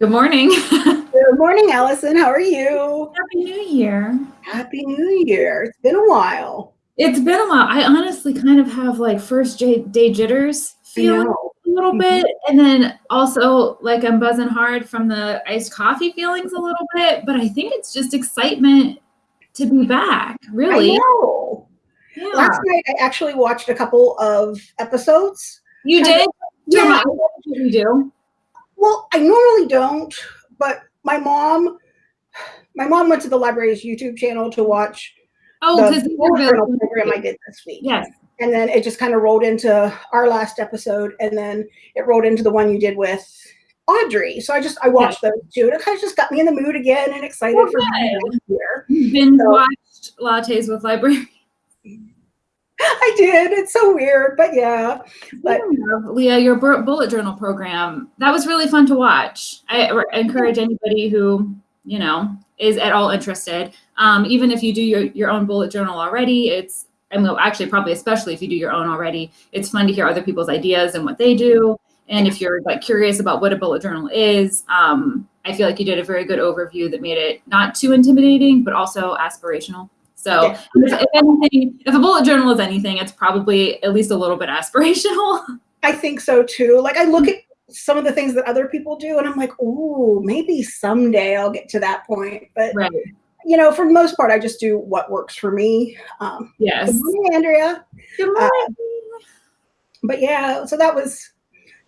Good morning. Good morning, Allison. How are you? Happy New Year. Happy New Year. It's been a while. It's been a while. I honestly kind of have like first day jitters feeling a little mm-hmm. bit. And then also like I'm buzzing hard from the iced coffee feelings a little bit. But I think it's just excitement to be back, really. I know. Yeah. Last night I actually watched a couple of episodes. You did? Yeah. You do? Well, I normally don't, but my mom, my mom went to the library's YouTube channel to watch oh, the the program I did this week. Yes. And then it just kind of rolled into our last episode, and then it rolled into the one you did with Audrey. So I just I watched yes. those two, and it kind of just got me in the mood again and excited okay. for here. Been so, watched lattes with library. I did. It's so weird, but yeah. But Leah, your bullet journal program that was really fun to watch. I encourage anybody who you know is at all interested, um, even if you do your your own bullet journal already. It's I mean, actually, probably especially if you do your own already, it's fun to hear other people's ideas and what they do. And if you're like curious about what a bullet journal is, um, I feel like you did a very good overview that made it not too intimidating, but also aspirational. So yeah. if, if, anything, if a bullet journal is anything, it's probably at least a little bit aspirational. I think so too. Like I look at some of the things that other people do and I'm like, oh, maybe someday I'll get to that point. But right. you know, for the most part, I just do what works for me. Um, yes. Good morning, Andrea. Good morning. Uh, but yeah, so that was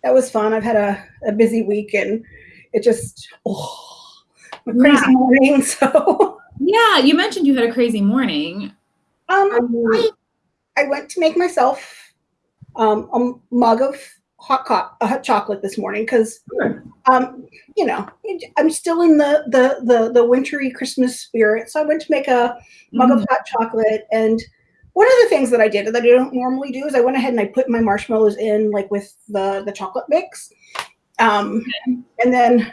that was fun. I've had a, a busy week and it just oh, a crazy yeah. morning. So yeah, you mentioned you had a crazy morning. Um, I, I went to make myself um, a mug of hot, co- hot chocolate this morning because, um, you know, I'm still in the, the the the wintry Christmas spirit. So I went to make a mug mm. of hot chocolate, and one of the things that I did that I don't normally do is I went ahead and I put my marshmallows in like with the the chocolate mix, um, and then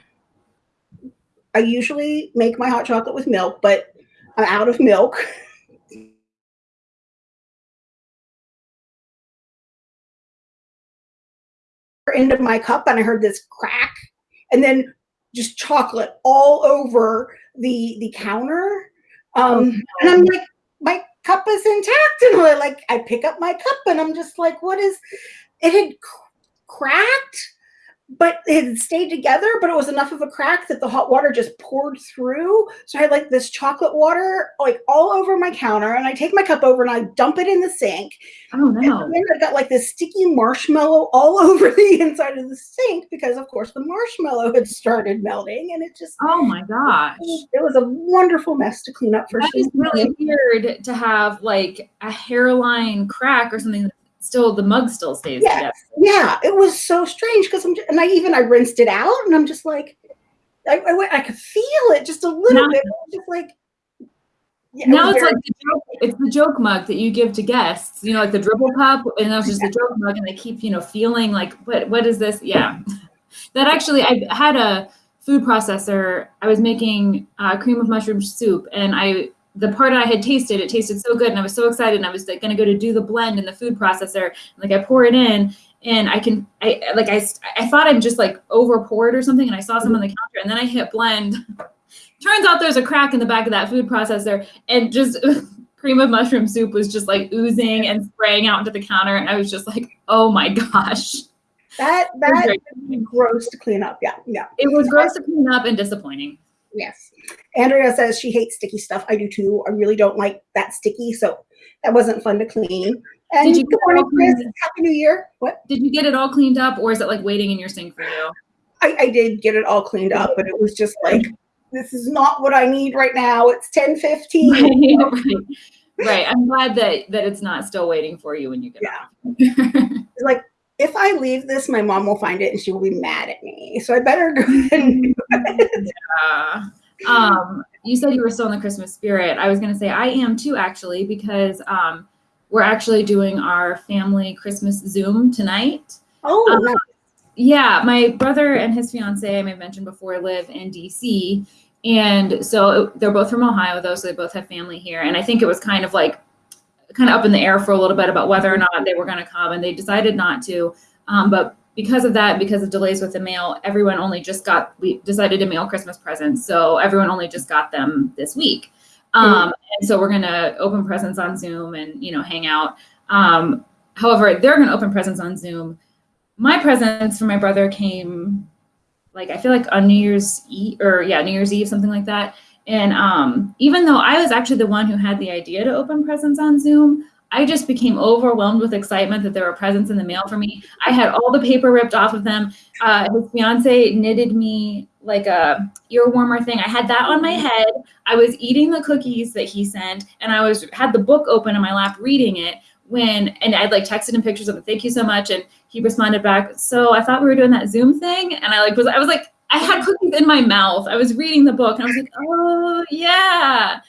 I usually make my hot chocolate with milk, but I'm out of milk. into my cup and I heard this crack and then just chocolate all over the the counter. Um, and I'm like, my cup is intact. And I like I pick up my cup and I'm just like, what is it had cracked but it had stayed together, but it was enough of a crack that the hot water just poured through. So I had like this chocolate water like all over my counter, and I take my cup over and I dump it in the sink. Oh no! And then I got like this sticky marshmallow all over the inside of the sink because, of course, the marshmallow had started melting, and it just oh my gosh! It was a wonderful mess to clean up. For that is really weird to have like a hairline crack or something still the mug still stays yeah, together. Yeah, it was so strange because I'm just, and I even I rinsed it out and I'm just like I, I, I could feel it just a little now, bit. Just like yeah, now it's like the joke, it's the joke mug that you give to guests, you know, like the dribble cup, and that's just yeah. the joke mug, and they keep, you know, feeling like, what, what is this? Yeah, that actually, I had a food processor. I was making uh, cream of mushroom soup, and I the part I had tasted, it tasted so good, and I was so excited, and I was like going to go to do the blend in the food processor. Like I pour it in, and I can, I like I, I thought I'm just like over poured or something, and I saw some on the counter, and then I hit blend. Turns out there's a crack in the back of that food processor, and just cream of mushroom soup was just like oozing and spraying out into the counter, and I was just like, oh my gosh. That that gross to clean up. Yeah, yeah. It was gross to clean up and disappointing. Yes. Andrea says she hates sticky stuff. I do too. I really don't like that sticky. So that wasn't fun to clean. And did you good morning, Chris. Happy New Year. What? Did you get it all cleaned up or is it like waiting in your sink for you? I, I did get it all cleaned up, but it was just like, this is not what I need right now. It's 10 15. Right, right. right. I'm glad that that it's not still waiting for you when you get yeah. it's like if I leave this, my mom will find it and she will be mad at me. So I better go ahead and do it. Yeah. Um, you said you were still in the Christmas spirit. I was going to say I am too, actually, because um, we're actually doing our family Christmas Zoom tonight. Oh, um, nice. yeah. My brother and his fiance, I may have mentioned before, live in DC. And so they're both from Ohio, though, so they both have family here. And I think it was kind of like kind of up in the air for a little bit about whether or not they were going to come, and they decided not to. Um, but because of that, because of delays with the mail, everyone only just got, we decided to mail Christmas presents. So everyone only just got them this week. Um, mm-hmm. And so we're going to open presents on Zoom and, you know, hang out. Um, however, they're going to open presents on Zoom. My presents for my brother came like, I feel like on New Year's Eve or yeah, New Year's Eve, something like that. And um, even though I was actually the one who had the idea to open presents on Zoom, I just became overwhelmed with excitement that there were presents in the mail for me. I had all the paper ripped off of them. Uh, his fiance knitted me like a ear warmer thing. I had that on my head. I was eating the cookies that he sent, and I was had the book open in my lap reading it when and I'd like texted him pictures of it. Thank you so much, and he responded back. So I thought we were doing that Zoom thing, and I like was I was like I had cookies in my mouth. I was reading the book, and I was like, oh yeah,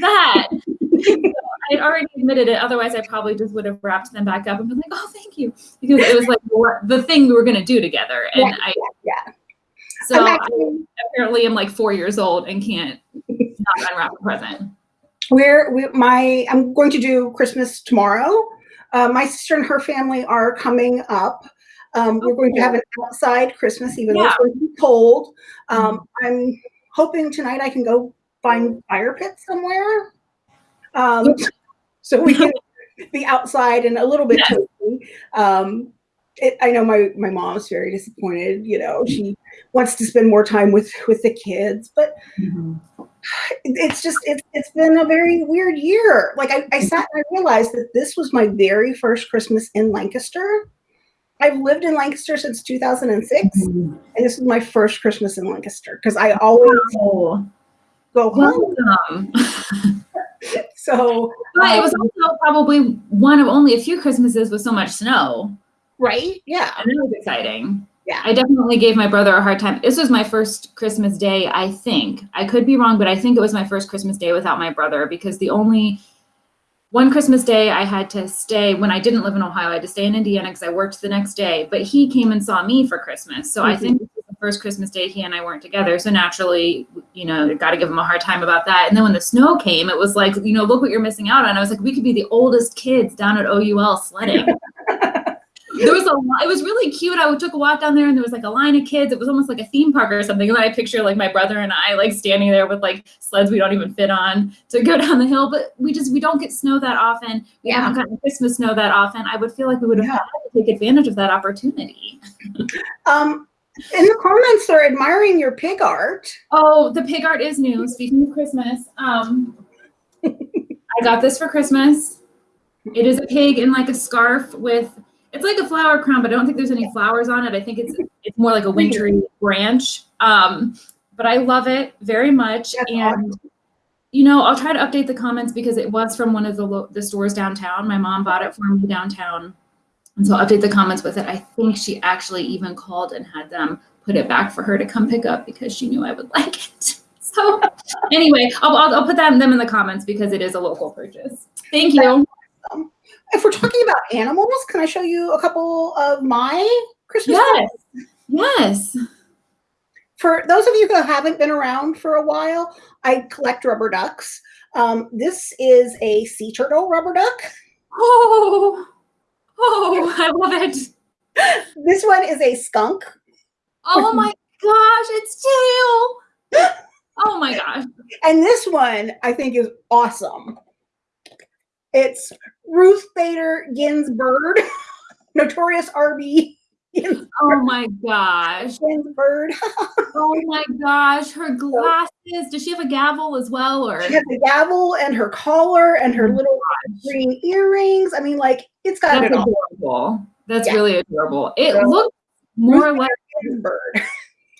that. I'd already admitted it. Otherwise, I probably just would have wrapped them back up and been like, "Oh, thank you," because it was like the thing we were going to do together. And yeah, I, yeah. So actually, I apparently, I'm like four years old and can't not unwrap a present. We're we, my I'm going to do Christmas tomorrow. Uh, my sister and her family are coming up. Um, we're going to have an outside Christmas, even yeah. though it's going to be cold. Um, mm-hmm. I'm hoping tonight I can go find fire pits somewhere. Um, so we can be outside and a little bit toasty. Um, it, I know my my mom's very disappointed. You know, she wants to spend more time with with the kids, but mm-hmm. it's just it's it's been a very weird year. Like I, I sat and I realized that this was my very first Christmas in Lancaster. I've lived in Lancaster since 2006, mm-hmm. and this is my first Christmas in Lancaster because I always go home. So but um, it was also probably one of only a few Christmases with so much snow. Right. Yeah. And that was exciting. Yeah. I definitely gave my brother a hard time. This was my first Christmas day, I think. I could be wrong, but I think it was my first Christmas day without my brother because the only one Christmas day I had to stay when I didn't live in Ohio. I had to stay in Indiana because I worked the next day. But he came and saw me for Christmas. So mm-hmm. I think the first Christmas day he and I weren't together. So naturally, you know, got to give him a hard time about that. And then when the snow came, it was like, you know, look what you're missing out on. I was like, we could be the oldest kids down at OUL sledding. there was a lot, it was really cute. I took a walk down there and there was like a line of kids. It was almost like a theme park or something. And then I picture like my brother and I like standing there with like sleds we don't even fit on to go down the hill. But we just, we don't get snow that often. We yeah. haven't gotten Christmas snow that often. I would feel like we would have yeah. had to take advantage of that opportunity. um, in the comments, they're admiring your pig art. Oh, the pig art is new. Speaking of Christmas, um, I got this for Christmas. It is a pig in like a scarf with it's like a flower crown, but I don't think there's any flowers on it. I think it's it's more like a wintry branch. Um, but I love it very much. That's and awesome. you know, I'll try to update the comments because it was from one of the the stores downtown. My mom bought it for me downtown. And so I'll update the comments with it. I think she actually even called and had them put it back for her to come pick up because she knew I would like it. So anyway, I'll, I'll, I'll put that, them in the comments because it is a local purchase. Thank you. If we're talking about animals, can I show you a couple of my Christmas? Yes. Yes. For those of you who haven't been around for a while, I collect rubber ducks. Um, this is a sea turtle rubber duck. Oh. Oh, I love it. This one is a skunk. Oh my gosh, its tail. Oh my gosh. And this one I think is awesome. It's Ruth Bader Ginsburg, notorious RB. Oh my gosh. Ginsburg. oh my gosh. Her glasses. Does she have a gavel as well? Or she has a gavel and her collar and her oh little green earrings. I mean, like it's got That's it adorable. That's yeah. really adorable. It so, looks more Ruth like Ginsburg.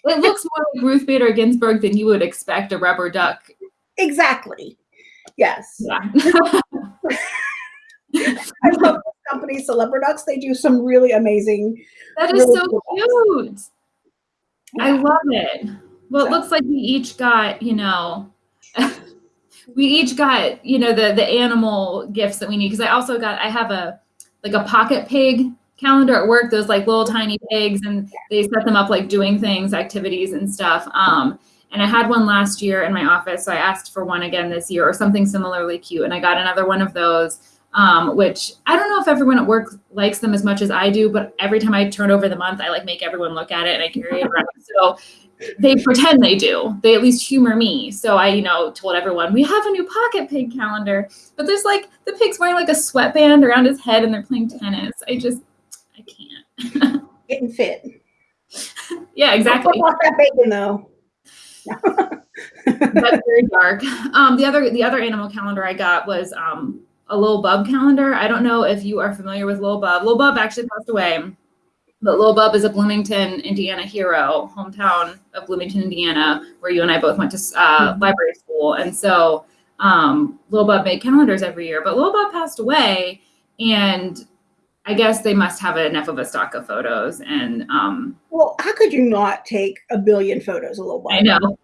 it looks more like Ruth Bader Ginsburg than you would expect a rubber duck. Exactly. Yes. Yeah. I love this company, Celebriducks. They do some really amazing. That is really so cool cute. Yeah. I love it. Well, so. it looks like we each got, you know, we each got, you know, the the animal gifts that we need. Because I also got, I have a like a pocket pig calendar at work. Those like little tiny pigs, and they set them up like doing things, activities, and stuff. Um, and I had one last year in my office, so I asked for one again this year or something similarly cute, and I got another one of those. um, which I don't know if everyone at work likes them as much as I do, but every time I turn over the month, I like make everyone look at it and I carry it around. So they pretend they do. They at least humor me. So I, you know, told everyone we have a new pocket pig calendar, but there's like the pig's wearing like a sweatband around his head and they're playing tennis. I just, I can't. Getting fit. yeah, exactly. Off that bacon though. That's very dark. Um, the other the other animal calendar I got was um, a Lil Bub calendar. I don't know if you are familiar with Lil Bub. Lil Bub actually passed away, but Lil Bub is a Bloomington, Indiana hero, hometown of Bloomington, Indiana, where you and I both went to uh, mm-hmm. library school. And so um, Lil Bub made calendars every year, but Lil Bub passed away, and I guess they must have enough of a stock of photos. And um, well, how could you not take a billion photos of Lil Bub? I know.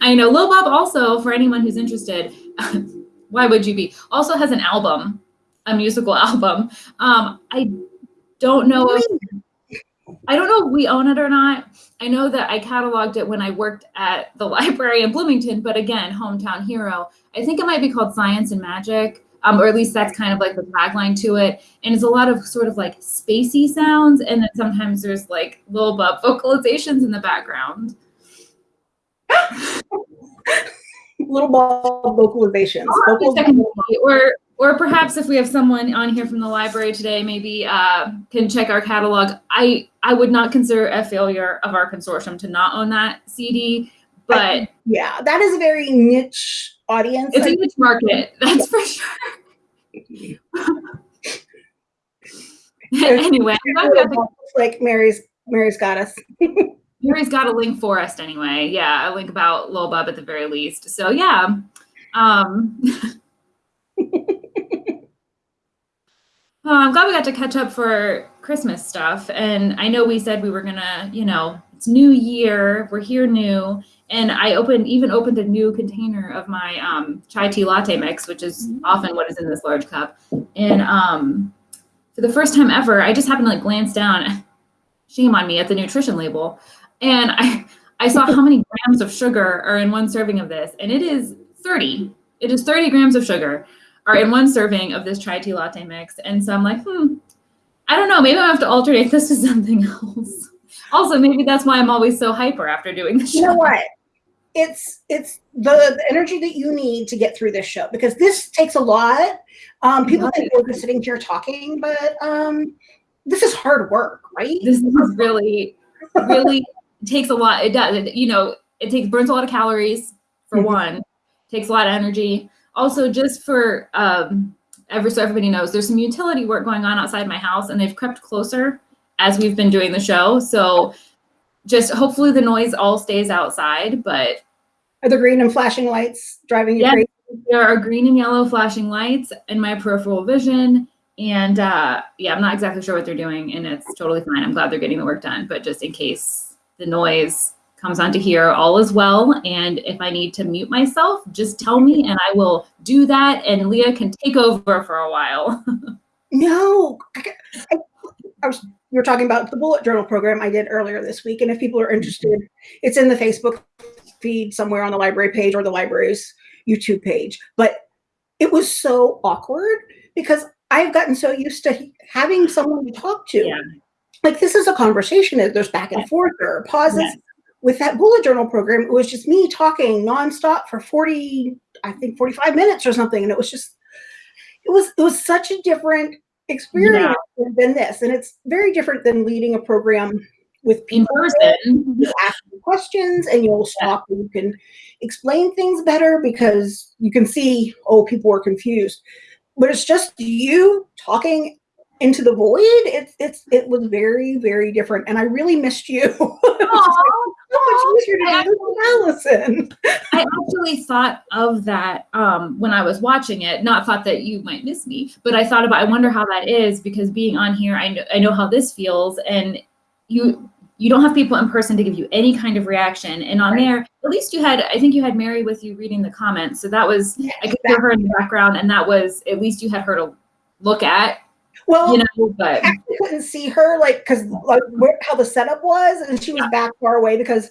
I know. Lil Bub also, for anyone who's interested, why would you be? Also has an album, a musical album. Um, I don't know if I don't know if we own it or not. I know that I cataloged it when I worked at the library in Bloomington, but again, hometown hero. I think it might be called Science and Magic. Um, or at least that's kind of like the tagline to it. And it's a lot of sort of like spacey sounds, and then sometimes there's like Lil Bub vocalizations in the background. little ball vocalizations. or or perhaps if we have someone on here from the library today, maybe uh, can check our catalog. I I would not consider a failure of our consortium to not own that CD, but I, yeah, that is a very niche audience. It's a niche market, that's for sure. anyway, like Mary's Mary's got us. Mary's got a link for us anyway. Yeah, a link about Lil Bub at the very least. So yeah. Um, Oh, I'm glad we got to catch up for Christmas stuff. And I know we said we were gonna, you know, it's new year, we're here new. And I opened, even opened a new container of my um, chai tea latte mix, which is often what is in this large cup. And um, for the first time ever, I just happened to like glance down, shame on me, at the nutrition label. And I, I saw how many grams of sugar are in one serving of this, and it is 30. It is 30 grams of sugar are in one serving of this chai tea latte mix. And so I'm like, hmm, I don't know, maybe I have to alternate this to something else. Also, maybe that's why I'm always so hyper after doing show. You know what? It's it's the, the energy that you need to get through this show because this takes a lot. Um, people think we're just sitting here talking, but um, this is hard work, right? This is really, really takes a lot. It does. It, you know, it takes burns a lot of calories for mm-hmm. one. Takes a lot of energy. Also, just for um, ever so everybody knows, there's some utility work going on outside my house, and they've crept closer as we've been doing the show. So, just hopefully the noise all stays outside. But are the green and flashing lights driving you yeah, crazy? There are green and yellow flashing lights in my peripheral vision. And uh, yeah, I'm not exactly sure what they're doing, and it's totally fine. I'm glad they're getting the work done. But just in case the noise comes onto here, all is well. And if I need to mute myself, just tell me and I will do that. And Leah can take over for a while. no, I, I, I was, we were talking about the bullet journal program I did earlier this week. And if people are interested, it's in the Facebook feed somewhere on the library page or the library's YouTube page. But it was so awkward because I've gotten so used to having someone to talk to. Yeah. Like this is a conversation. That there's back and forth. There are pauses. Yes with that bullet journal program, it was just me talking nonstop for 40, I think 45 minutes or something. And it was just, it was, it was such a different experience yeah. than this. And it's very different than leading a program with people. In person. You ask questions and you'll stop yeah. and you can explain things better because you can see, oh, people are confused. But it's just you talking into the void. It's it's it was very, very different. And I really missed you. much easier to do this Allison. I actually thought of that um, when I was watching it. Not thought that you might miss me, but I thought about. I wonder how that is because being on here, I know I know how this feels, and you you don't have people in person to give you any kind of reaction. And on right. there, at least you had, I think you had Mary with you reading the comments. So that was, I could exactly. hear her in the background, and that was at least you had her to look at well, you know, but I couldn't see her like because like where, how the setup was, and she was yeah. back far away because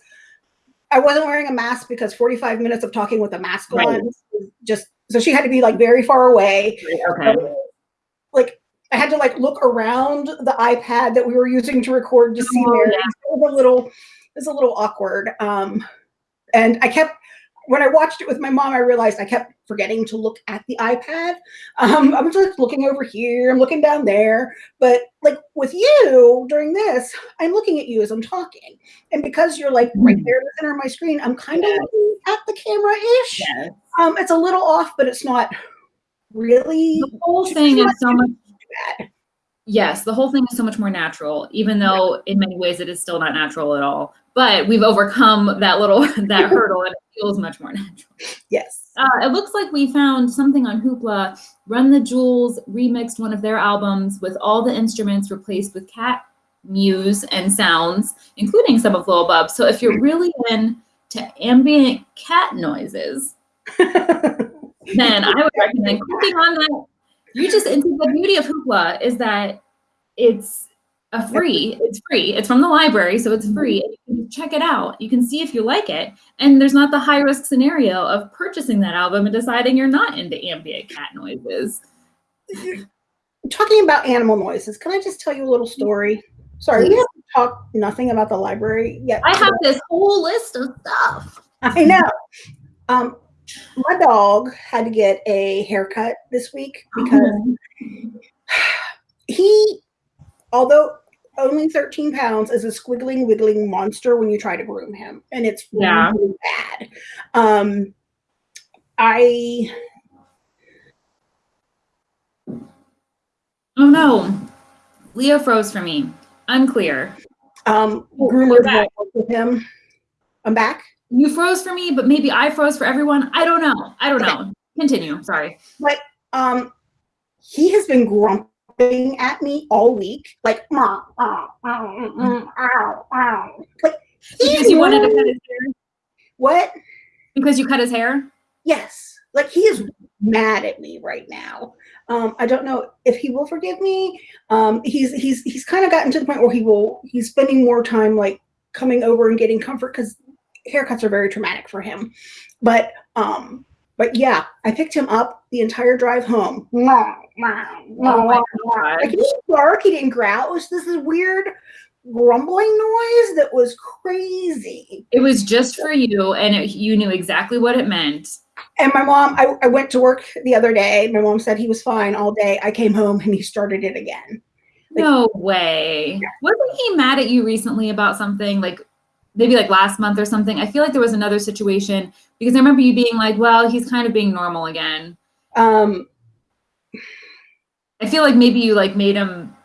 I wasn't wearing a mask because 45 minutes of talking with a mask right. on just so she had to be like very far away. Okay. like I had to like look around the iPad that we were using to record to see Oh, there. yeah. It was a little, it was a little awkward. Um, and I kept when I watched it with my mom, I realized I kept forgetting to look at the iPad. Um, I'm just looking over here, I'm looking down there. But like with you during this, I'm looking at you as I'm talking. And because you're like right there in the center of my screen, I'm kind of looking at the camera ish. Yes. Um, it's a little off, but it's not really The whole thing is so much bad. Yes, the whole thing is so much more natural, even though in many ways it is still not natural at all. But we've overcome that little that hurdle and it feels much more natural. Yes. Uh, it looks like we found something on Hoopla. Run the Jewels remixed one of their albums with all the instruments replaced with cat mews and sounds, including some of Lil Bub. So if you're really into ambient cat noises, then I would recommend clicking on that. You just and the beauty of Hoopla is that it's a free. It's free. It's from the library, so it's free. And you can check it out. You can see if you like it, and there's not the high risk scenario of purchasing that album and deciding you're not into ambient cat noises. Talking about animal noises, can I just tell you a little story? Sorry, we haven't talked nothing about the library yet. I have this whole list of stuff. I know. Um, my dog had to get a haircut this week because he, although only 13 pounds, is a squiggling, wiggling monster when you try to groom him, and it's Yeah. really bad. Um, I Oh no, Leah froze for me. Unclear. um, groomers we're back. won't work with him. I'm back. You froze for me, but maybe I froze for everyone. I don't know. I don't know. Continue. Sorry. But um, he has been grumping at me all week, like, "Meow, meow, meow, meow, meow, meow." like Because you wanted to cut his hair. what? Because you cut his hair. Yes, like he is mad at me right now. Um, I don't know if he will forgive me. Um, he's he's he's kind of gotten to the point where he will he's spending more time like coming over and getting comfort because haircuts are very traumatic for him. But um, but yeah, I picked him up the entire drive home. Oh. Like he didn't bark, he didn't growl. It was this weird grumbling noise that was crazy. It was just for you, and it, you knew exactly what it meant. And my mom, I, I went to work the other day. My mom said he was fine all day. I came home and he started it again. Like- No way. Wasn't he mad at you recently about something like maybe like last month or something? I feel like there was another situation because I remember you being like, well, he's kind of being normal again. Um, I feel like maybe you like made him.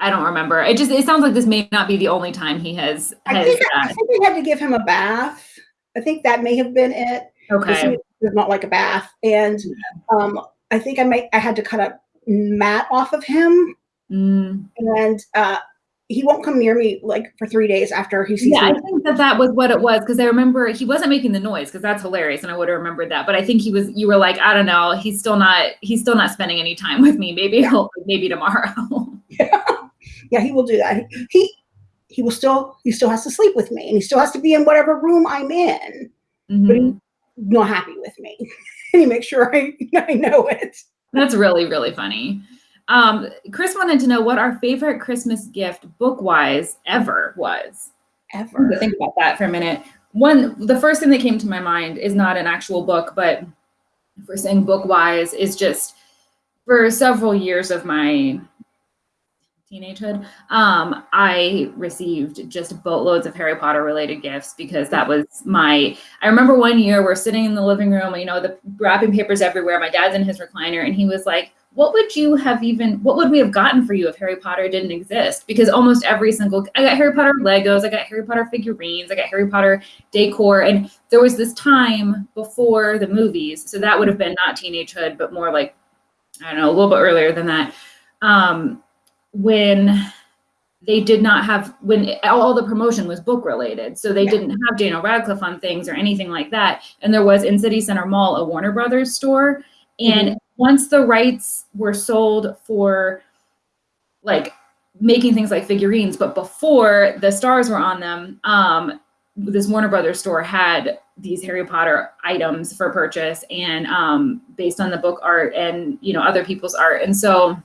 I don't remember. It just it sounds like this may not be the only time he has I has think I think we had to give him a bath. I think that may have been it. Okay. He not like a bath, and um, I think I might I had to cut a mat off of him, Mm. and uh, he won't come near me like for three days after he sees Yeah, I think that that was what it was because I remember he wasn't making the noise because that's hilarious and I would have remembered that. But I think he was. You were like, I don't know. He's still not. He's still not spending any time with me. Maybe he'll. Maybe tomorrow. yeah, yeah, he will do that. He he will still he still has to sleep with me, and he still has to be in whatever room I'm in. But Mhm. he's not happy with me, and he makes sure I I know it. That's really really funny. Um, Chris wanted to know what our favorite Christmas gift, book wise, ever was. Ever. think about that for a minute. One, the first thing that came to my mind is not an actual book, but if we're saying book wise, is just for several years of my teenagehood, um, I received just boatloads of Harry Potter related gifts because that was my. I remember one year we're sitting in the living room, you know, the wrapping papers everywhere. My dad's in his recliner, and he was like, what would you have even what would we have gotten for you if harry potter didn't exist because almost every single i got harry potter legos i got harry potter figurines i got harry potter decor and there was this time before the movies so that would have been not teenagehood but more like i don't know a little bit earlier than that um, when they did not have when all the promotion was book related so they Yeah. didn't have daniel radcliffe on things or anything like that and there was in city center mall a warner brothers store and once the rights were sold for like making things like figurines but before the stars were on them um this Warner Brothers store had these Harry Potter items for purchase and um, based on the book art and you know other people's art. And so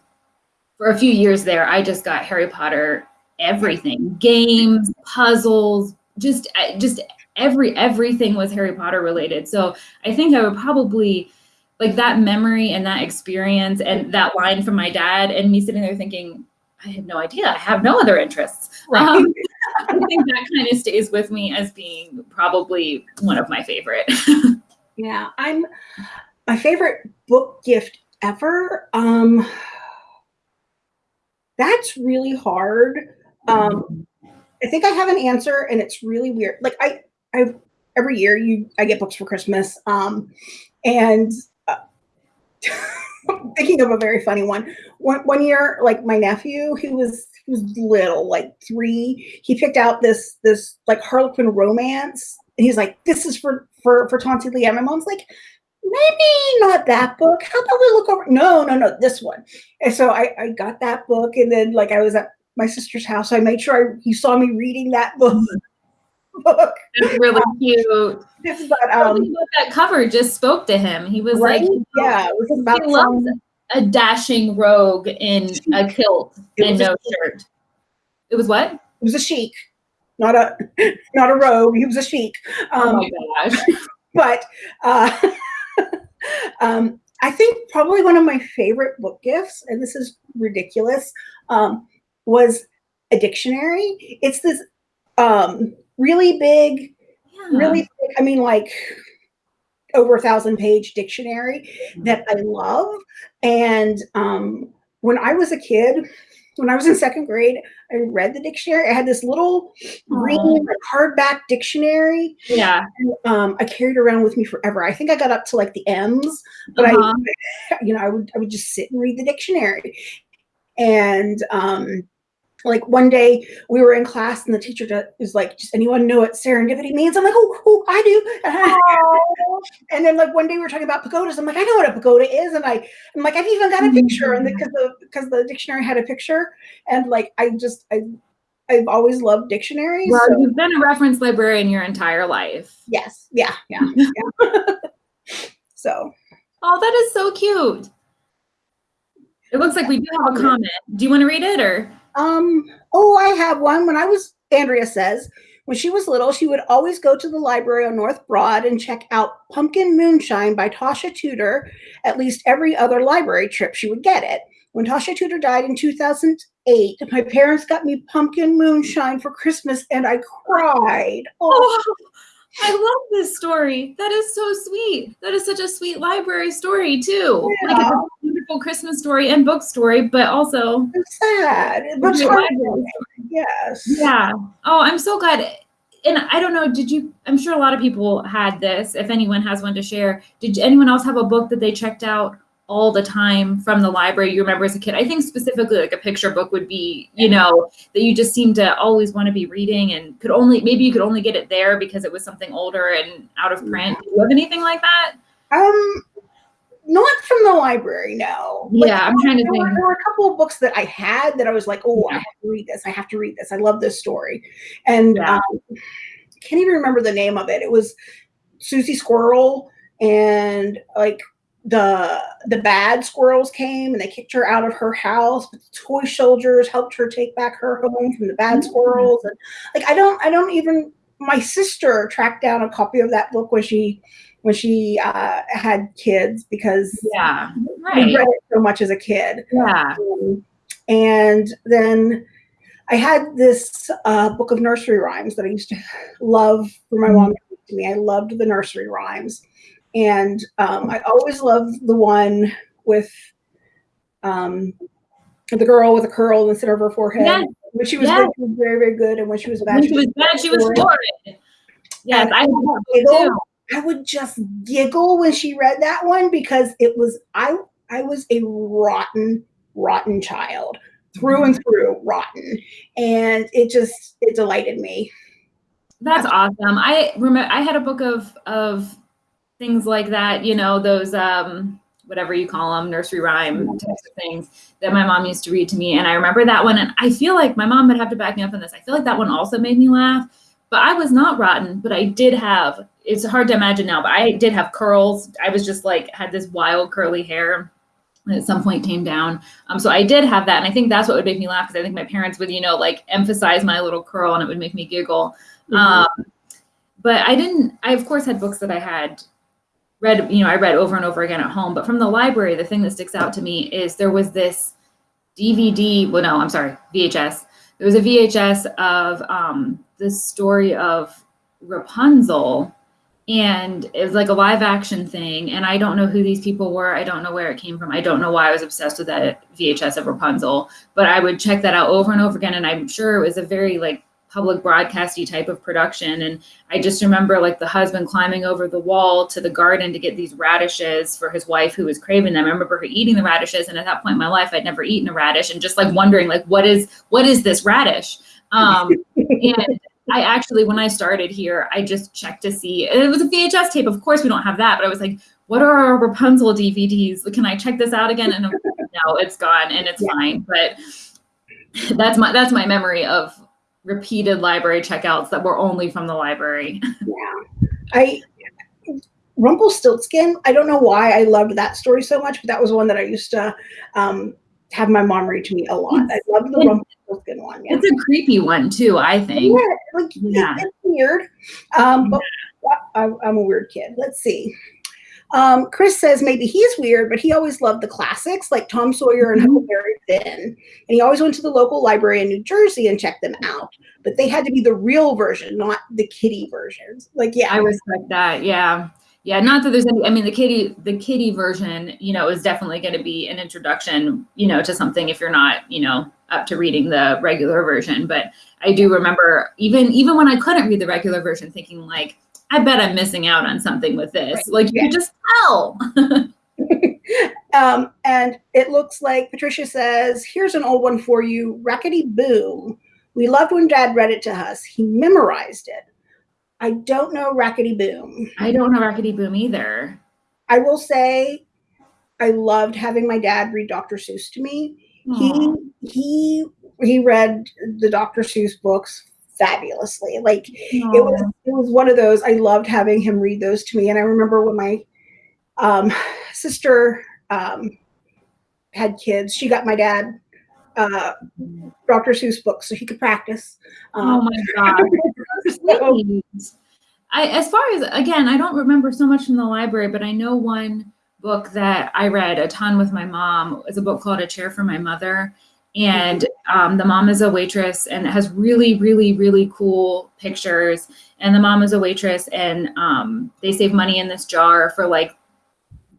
for a few years there, I just got Harry Potter everything, games, puzzles, just just every everything was Harry Potter related. So I think I would probably like that memory and that experience and that line from my dad and me sitting there thinking, I have no idea. I have no other interests. Right. Um, I think that kind of stays with me as being probably one of my favorite. yeah, I'm my favorite book gift ever. Um, that's really hard. Um, I think I have an answer, and it's really weird. Like I, I every year you I get books for Christmas, um, and uh, thinking of a very funny one. One one year, like my nephew, he was he was little, like three. He picked out this this like Harlequin romance, and he's like, "This is for for for Tonti Lee." And my mom's like, maybe not that book. How about we look over? No, no, no, this one. And so I, I got that book, and then like I was at my sister's house, so I made sure I, he saw me reading that book. Book. It's really um, cute. But, um, that cover just spoke to him. He was right? like, yeah, it was about he loves a dashing rogue in a kilt and no shirt. It was what? It was a sheik, not a not a rogue. He was a sheik. Um, oh my gosh! But uh, um, I think probably one of my favorite book gifts, and this is ridiculous, um, was a dictionary. It's this um, really big, yeah. really big, I mean, like over a thousand page dictionary that I love. And um, when I was a kid, when I was in second grade, I read the dictionary. I had this little green hardback dictionary. Yeah. And, um, I carried around with me forever. I think I got up to like the M's, but uh-huh. I, you know, I would I would just sit and read the dictionary. And um, like one day we were in class and the teacher is like, "Does anyone know what serendipity means?" I'm like, "Oh, oh I do." and then like one day we were talking about pagodas. I'm like, "I know what a pagoda is," and I, I'm like, "I've even got a picture," and because the mm-hmm. because the dictionary had a picture, and like I just I. I've always loved dictionaries. Well, so. you've been a reference librarian your entire life. Yes. Yeah. Yeah. yeah. so. Oh, that is so cute. It looks like we do have a comment. Do you want to read it or? Um, oh, I have one. When I was, Andrea says, when she was little, she would always go to the library on North Broad and check out Pumpkin Moonshine by Tasha Tudor. At least every other library trip, she would get it. When Tasha Tudor died in 2008, my parents got me Pumpkin Moonshine for Christmas and I cried. Oh. oh. I love this story. That is so sweet. That is such a sweet library story too. Yeah. Like beautiful Christmas story and book story, but also it's sad. But yes. Yeah. Oh, I'm so glad. And I don't know, did you I'm sure a lot of people had this. If anyone has one to share, did anyone else have a book that they checked out all the time from the library you remember as a kid. I think specifically like a picture book would be, you know, that you just seem to always want to be reading and could only maybe you could only get it there because it was something older and out of print. Do you have anything like that? Um not from the library, no. Yeah, I'm trying to think. Were, there were a couple of books that I had that I was like, oh, I have to read this. I have to read this. I love this story. And yeah. um, can't even remember the name of it. It was Susie Squirrel and like the the bad squirrels came and they kicked her out of her house but the toy soldiers helped her take back her home from the bad mm-hmm. squirrels and like i don't i don't even my sister tracked down a copy of that book when she when she uh, had kids because yeah right. read it so much as a kid yeah um, and then i had this uh, book of nursery rhymes that i used to love for my mom to me i loved the nursery rhymes and um, I always loved the one with um, the girl with a curl in the center of her forehead. Yes. When she was, yes. good, she was very, very good, and when she was bad, when she was bad, she was horrid. Yes, I, giggle, I would just giggle when she read that one because it was I I was a rotten, rotten child through and through, rotten, and it just it delighted me. That's awesome. I remember I had a book of of things like that, you know, those um, whatever you call them, nursery rhyme types of things that my mom used to read to me. And I remember that one, and I feel like my mom would have to back me up on this. I feel like that one also made me laugh. But I was not rotten, but I did have, it's hard to imagine now, but I did have curls. I was just like, had this wild curly hair and at some point came down. Um, so I did have that. And I think that's what would make me laugh because I think my parents would, you know, like emphasize my little curl and it would make me giggle. Mm-hmm. Um, but I didn't, I of course had books that I had read, you know, I read over and over again at home. But from the library, the thing that sticks out to me is there was this DVD, well, no, I'm sorry, VHS. There was a VHS of um, the story of Rapunzel and it was like a live action thing and i don't know who these people were i don't know where it came from i don't know why i was obsessed with that vhs of rapunzel but i would check that out over and over again and i'm sure it was a very like public broadcasty type of production and i just remember like the husband climbing over the wall to the garden to get these radishes for his wife who was craving them i remember her eating the radishes and at that point in my life i'd never eaten a radish and just like wondering like what is what is this radish um, and I actually, when I started here, I just checked to see, and it was a VHS tape. Of course, we don't have that, but I was like, what are our Rapunzel DVDs? Can I check this out again? And no, it's gone and it's yeah. fine. But that's my that's my memory of repeated library checkouts that were only from the library. Yeah, I Rumpelstiltskin. I don't know why I loved that story so much, but that was one that I used to um, have my mom read to me a lot. I love the Rumpelstiltskin one. Yeah. It's a creepy one too, I think. Yeah, like, yeah. it's weird. Um, but I, I'm a weird kid. Let's see. Um, Chris says maybe he's weird, but he always loved the classics like Tom Sawyer and mm-hmm. Huckleberry Finn. And he always went to the local library in New Jersey and checked them out. But they had to be the real version, not the kiddie versions. Like, yeah. I respect that. Yeah yeah not that there's any i mean the kitty the kitty version you know is definitely going to be an introduction you know to something if you're not you know up to reading the regular version but i do remember even even when i couldn't read the regular version thinking like i bet i'm missing out on something with this right. like you yeah. could just tell um, and it looks like patricia says here's an old one for you rackety boom we loved when dad read it to us he memorized it I don't know Rackety Boom. I don't know Rackety Boom either. I will say I loved having my dad read Dr. Seuss to me. Aww. He he he read the Dr. Seuss books fabulously. Like Aww. it was it was one of those I loved having him read those to me. And I remember when my um, sister um, had kids, she got my dad uh, Dr. Seuss books so he could practice. Um, oh my god! I, as far as again, I don't remember so much from the library, but I know one book that I read a ton with my mom is a book called A Chair for My Mother. And um, the mom is a waitress and has really, really, really cool pictures. And the mom is a waitress and um, they save money in this jar for like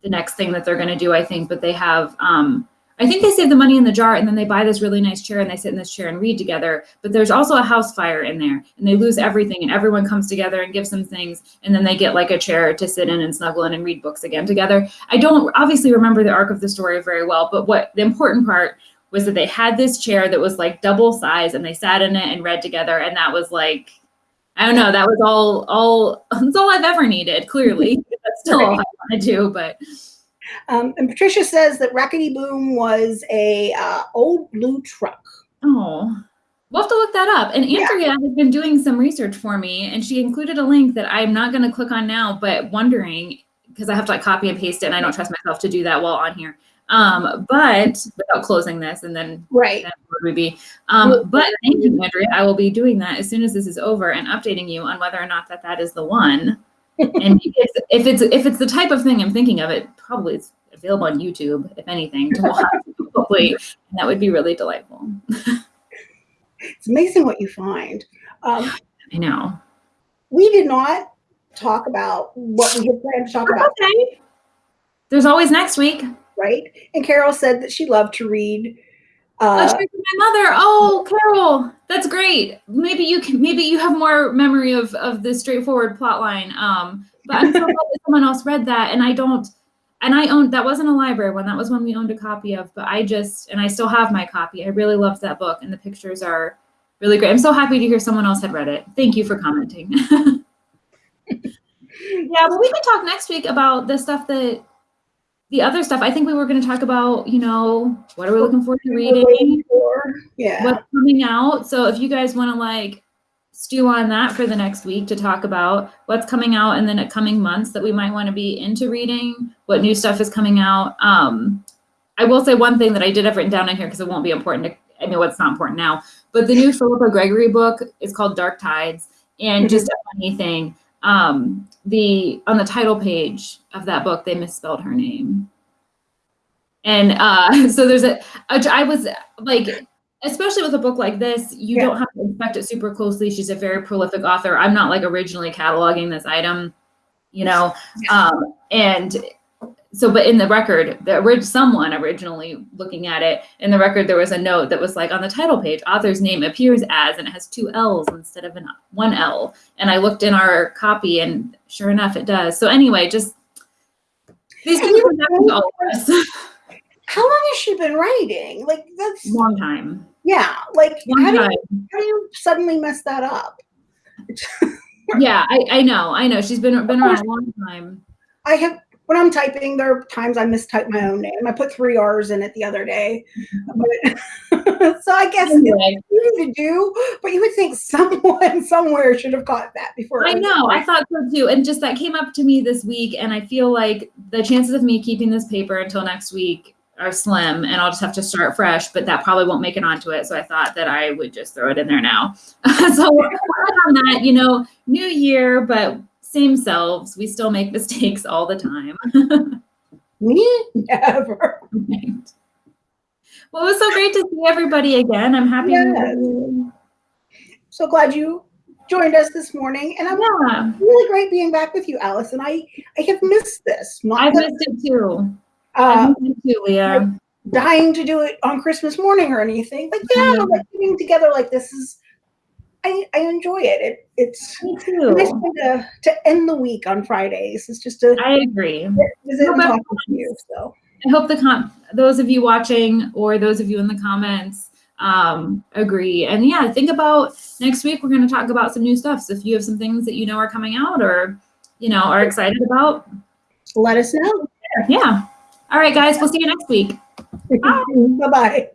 the next thing that they're going to do, I think. But they have um, I think they save the money in the jar and then they buy this really nice chair and they sit in this chair and read together. But there's also a house fire in there and they lose everything and everyone comes together and gives them things and then they get like a chair to sit in and snuggle in and read books again together. I don't obviously remember the arc of the story very well, but what the important part was that they had this chair that was like double size and they sat in it and read together and that was like I don't know, that was all all that's all I've ever needed, clearly. that's still all I want to do, but um, and Patricia says that Rackety Boom was a uh, old blue truck. Oh, we'll have to look that up. And Andrea yeah. has been doing some research for me, and she included a link that I'm not going to click on now, but wondering because I have to like copy and paste it, and I don't trust myself to do that while on here. Um, but without closing this, and then right, then would we be? Um, but thank you, Andrea. I will be doing that as soon as this is over and updating you on whether or not that that is the one and if, if it's if it's the type of thing I'm thinking of, it probably is available on YouTube, if anything, to watch. hopefully, and that would be really delightful. it's amazing what you find. Um, I know. We did not talk about what we had planned to talk about. Okay. There's always next week. Right. And Carol said that she loved to read uh, my mother. Oh, Carol, that's great. Maybe you can. Maybe you have more memory of of this straightforward plot line. Um, but I'm so glad that someone else read that, and I don't. And I owned that wasn't a library one. That was one we owned a copy of. But I just and I still have my copy. I really loved that book, and the pictures are really great. I'm so happy to hear someone else had read it. Thank you for commenting. yeah, but we can talk next week about the stuff that the other stuff, I think we were going to talk about, you know, what are we looking forward to reading? Yeah. What's coming out. So if you guys want to like stew on that for the next week to talk about what's coming out and then in the coming months that we might want to be into reading, what new stuff is coming out. Um, I will say one thing that I did have written down in here because it won't be important. To, I know it's not important now, but the new Philippa Gregory book is called Dark Tides. And just a funny thing, um, the on the title page of that book, they misspelled her name. And uh, so there's a, a, I was like, especially with a book like this, you yeah. don't have to inspect it super closely. She's a very prolific author. I'm not like originally cataloging this item, you know, um, and so, but in the record, the someone originally looking at it in the record, there was a note that was like on the title page, author's name appears as, and it has two L's instead of an one L. And I looked in our copy, and sure enough, it does. So anyway, just these things happen to all of us. How long has she been writing? Like that's long time. Yeah, like how do, you, how do you suddenly mess that up? yeah, I, I know, I know. She's been been around a long time. I have when I'm typing, there are times I mistype my own name. I put three R's in it the other day. But, so I guess anyway. it's easy to do, but you would think someone somewhere should have caught that before. I know. I thought so too. And just that came up to me this week. And I feel like the chances of me keeping this paper until next week are slim and I'll just have to start fresh, but that probably won't make it onto it. So I thought that I would just throw it in there now. so on that, you know, new year, but same selves. We still make mistakes all the time. Me? Never. Right. Well, it was so great to see everybody again. I'm happy. Yes. So glad you joined us this morning. And I'm yeah. really great being back with you, Alice. And I, I have missed this. Not I've missed it too. Uh, too, Leah. Dying to do it on Christmas morning or anything. But yeah, like getting together like this is I, I enjoy it. it it's Me too. nice to, to end the week on Fridays. It's just a I agree. Visit no, and talk to you. So I hope the com- those of you watching or those of you in the comments um, agree. And yeah, think about next week. We're going to talk about some new stuff. So if you have some things that you know are coming out or you know are excited about, let us know. Yeah. All right, guys. We'll see you next week. Bye bye.